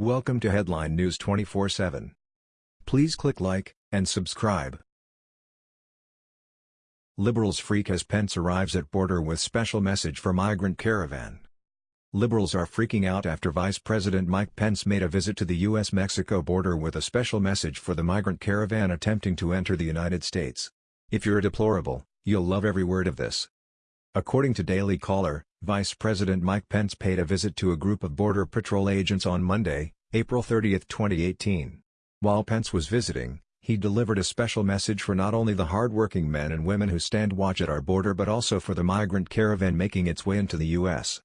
Welcome to Headline News 24/7. Please click like and subscribe. Liberals freak as Pence arrives at border with special message for migrant caravan. Liberals are freaking out after Vice President Mike Pence made a visit to the U.S.-Mexico border with a special message for the migrant caravan attempting to enter the United States. If you're a deplorable, you'll love every word of this. According to Daily Caller, Vice President Mike Pence paid a visit to a group of Border Patrol agents on Monday, April 30, 2018. While Pence was visiting, he delivered a special message for not only the hard-working men and women who stand watch at our border but also for the migrant caravan making its way into the U.S.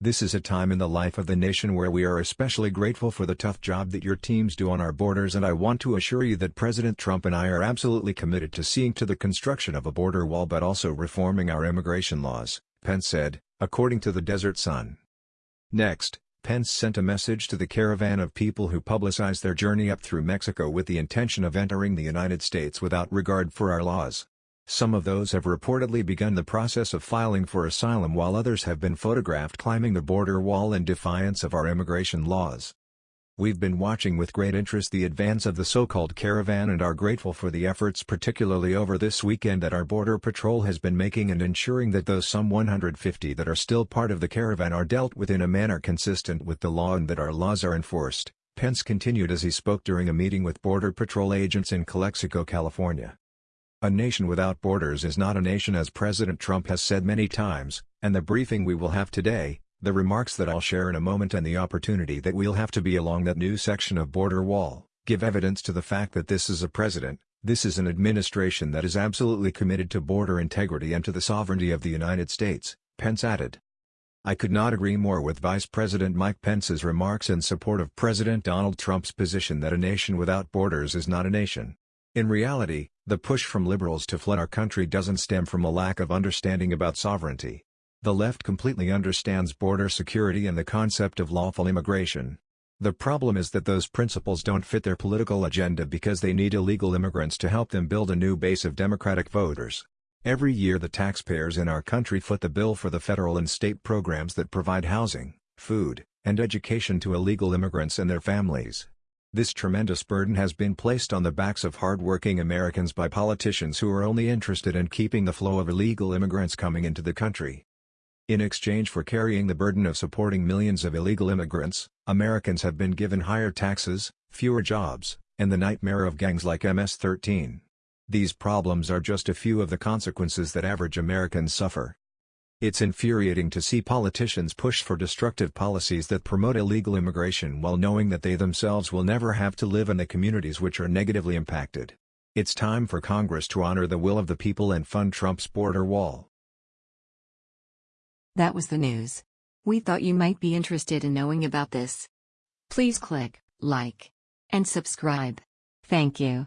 This is a time in the life of the nation where we are especially grateful for the tough job that your teams do on our borders and I want to assure you that President Trump and I are absolutely committed to seeing to the construction of a border wall but also reforming our immigration laws, Pence said, according to the Desert Sun. Next, Pence sent a message to the caravan of people who publicize their journey up through Mexico with the intention of entering the United States without regard for our laws. Some of those have reportedly begun the process of filing for asylum while others have been photographed climbing the border wall in defiance of our immigration laws. We've been watching with great interest the advance of the so-called caravan and are grateful for the efforts particularly over this weekend that our Border Patrol has been making and ensuring that those some 150 that are still part of the caravan are dealt with in a manner consistent with the law and that our laws are enforced, Pence continued as he spoke during a meeting with Border Patrol agents in Calexico, California. A nation without borders is not a nation as President Trump has said many times, and the briefing we will have today, the remarks that I'll share in a moment and the opportunity that we'll have to be along that new section of border wall, give evidence to the fact that this is a president, this is an administration that is absolutely committed to border integrity and to the sovereignty of the United States, Pence added. I could not agree more with Vice President Mike Pence's remarks in support of President Donald Trump's position that a nation without borders is not a nation. In reality, the push from liberals to flood our country doesn't stem from a lack of understanding about sovereignty. The left completely understands border security and the concept of lawful immigration. The problem is that those principles don't fit their political agenda because they need illegal immigrants to help them build a new base of Democratic voters. Every year the taxpayers in our country foot the bill for the federal and state programs that provide housing, food, and education to illegal immigrants and their families. This tremendous burden has been placed on the backs of hard-working Americans by politicians who are only interested in keeping the flow of illegal immigrants coming into the country. In exchange for carrying the burden of supporting millions of illegal immigrants, Americans have been given higher taxes, fewer jobs, and the nightmare of gangs like MS-13. These problems are just a few of the consequences that average Americans suffer. It's infuriating to see politicians push for destructive policies that promote illegal immigration while knowing that they themselves will never have to live in the communities which are negatively impacted. It's time for Congress to honor the will of the people and fund Trump's border wall. That was the news. We thought you might be interested in knowing about this. Please click like and subscribe. Thank you.